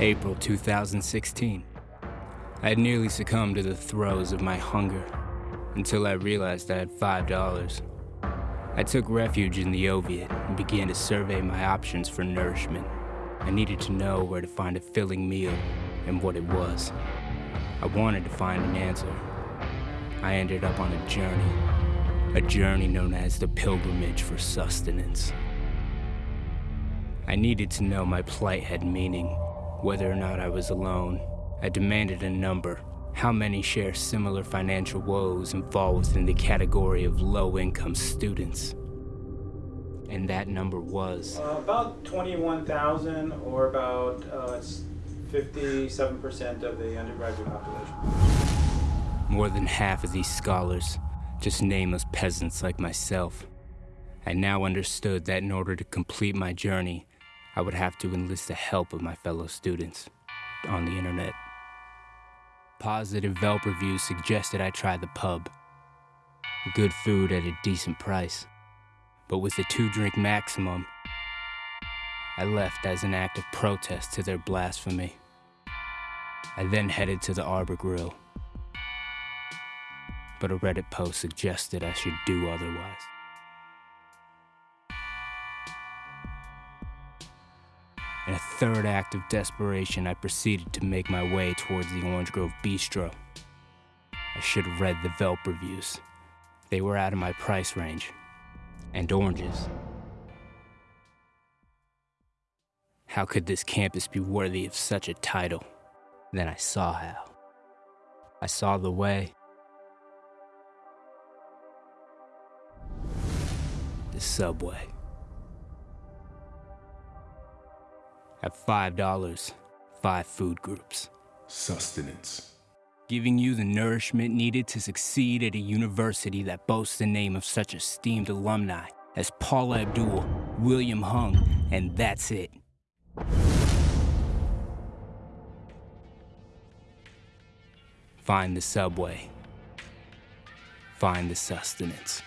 April 2016. I had nearly succumbed to the throes of my hunger until I realized I had $5. I took refuge in the Oviatt and began to survey my options for nourishment. I needed to know where to find a filling meal and what it was. I wanted to find an answer. I ended up on a journey, a journey known as the pilgrimage for sustenance. I needed to know my plight had meaning, whether or not I was alone. I demanded a number. How many share similar financial woes and fall within the category of low-income students? And that number was... Uh, about 21,000 or about uh, 57% of the undergraduate population. More than half of these scholars, just nameless peasants like myself. I now understood that in order to complete my journey, I would have to enlist the help of my fellow students on the internet. Positive Yelp reviews suggested I try the pub. Good food at a decent price. But with a two drink maximum, I left as an act of protest to their blasphemy. I then headed to the Arbor Grill. But a Reddit post suggested I should do otherwise. In a third act of desperation, I proceeded to make my way towards the Orange Grove Bistro. I should have read the Yelp reviews. They were out of my price range. And oranges. How could this campus be worthy of such a title? Then I saw how. I saw the way. The subway. At $5, five food groups. Sustenance. Giving you the nourishment needed to succeed at a university that boasts the name of such esteemed alumni as Paula Abdul, William Hung, and that's it. Find the subway. Find the sustenance.